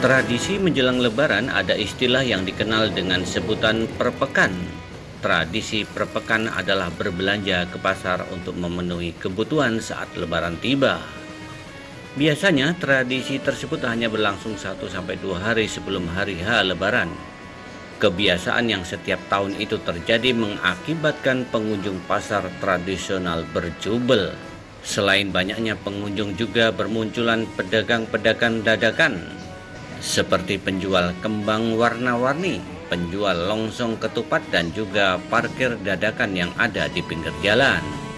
Tradisi menjelang lebaran ada istilah yang dikenal dengan sebutan perpekan. Tradisi perpekan adalah berbelanja ke pasar untuk memenuhi kebutuhan saat lebaran tiba. Biasanya tradisi tersebut hanya berlangsung 1-2 hari sebelum hari H lebaran. Kebiasaan yang setiap tahun itu terjadi mengakibatkan pengunjung pasar tradisional berjubel. Selain banyaknya pengunjung juga bermunculan pedagang-pedagang dadakan seperti penjual kembang warna-warni, penjual longsong ketupat dan juga parkir dadakan yang ada di pinggir jalan.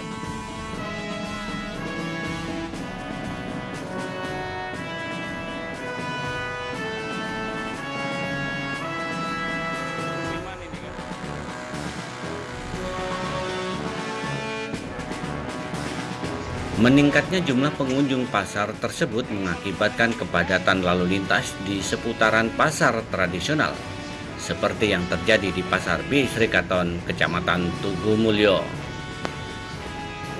Meningkatnya jumlah pengunjung pasar tersebut mengakibatkan kepadatan lalu lintas di seputaran pasar tradisional, seperti yang terjadi di Pasar B Srikaton, Kecamatan Tugu Mulyo.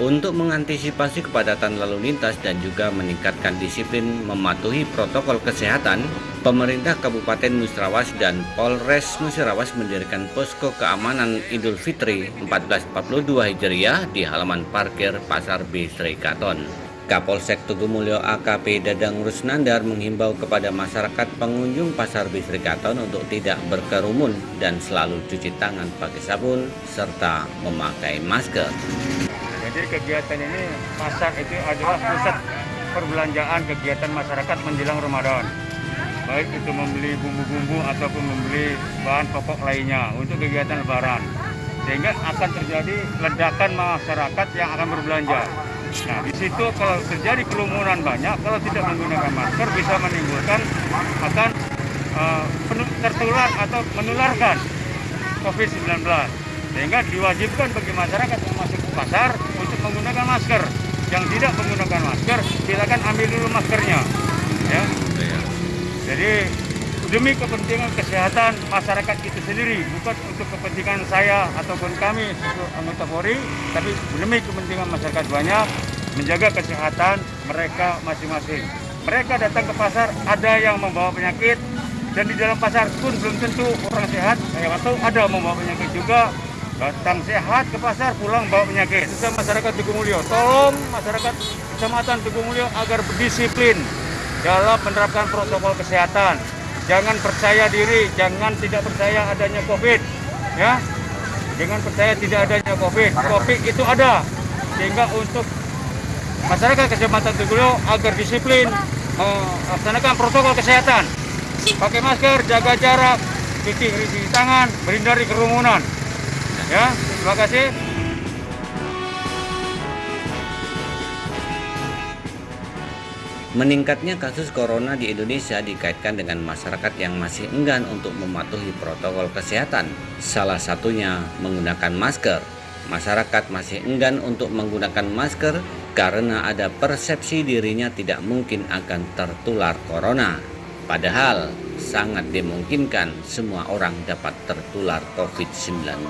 Untuk mengantisipasi kepadatan lalu lintas dan juga meningkatkan disiplin mematuhi protokol kesehatan, pemerintah Kabupaten Musrawas dan Polres Musrawas mendirikan posko keamanan Idul Fitri 1442 Hijriah di halaman parkir Pasar B Katon. Kapolsek Tugumulyo AKP Dadang Rusnandar menghimbau kepada masyarakat pengunjung Pasar Bisri Katon untuk tidak berkerumun dan selalu cuci tangan pakai sabun serta memakai masker. Jadi kegiatan ini pasar itu adalah pusat perbelanjaan kegiatan masyarakat menjelang Ramadan. Baik itu membeli bumbu-bumbu ataupun membeli bahan pokok lainnya untuk kegiatan lebaran. Sehingga akan terjadi ledakan masyarakat yang akan berbelanja. Nah, di situ kalau terjadi kerumunan banyak, kalau tidak menggunakan masker bisa menimbulkan akan uh, tertular atau menularkan COVID-19. Sehingga diwajibkan bagi masyarakat yang masuk ke pasar menggunakan masker. Yang tidak menggunakan masker, silakan ambil dulu maskernya. Ya. Jadi demi kepentingan kesehatan masyarakat itu sendiri, bukan untuk kepentingan saya ataupun kami sebagai anggota Polri, tapi demi kepentingan masyarakat banyak menjaga kesehatan mereka masing-masing. Mereka datang ke pasar, ada yang membawa penyakit, dan di dalam pasar pun belum tentu orang sehat, atau ada membawa penyakit juga, datang sehat ke pasar pulang bawa penyakit. Kita masyarakat Tugu Mulyo, tolong masyarakat Kecamatan Tugu Mulyo agar berdisiplin dalam menerapkan protokol kesehatan. Jangan percaya diri, jangan tidak percaya adanya COVID, ya. Jangan percaya tidak adanya COVID. COVID itu ada, sehingga untuk masyarakat Kecamatan Tugu Mulyo agar disiplin melaksanakan protokol kesehatan. Pakai masker, jaga jarak, cuci tangan, berhindari kerumunan. Ya, terima kasih. Meningkatnya kasus corona di Indonesia dikaitkan dengan masyarakat yang masih enggan untuk mematuhi protokol kesehatan. Salah satunya menggunakan masker. Masyarakat masih enggan untuk menggunakan masker karena ada persepsi dirinya tidak mungkin akan tertular corona. Padahal sangat dimungkinkan semua orang dapat tertular COVID-19.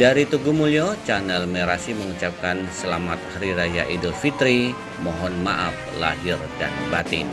Dari Tugu Mulyo, channel Merasi mengucapkan selamat Hari Raya Idul Fitri. Mohon maaf lahir dan batin.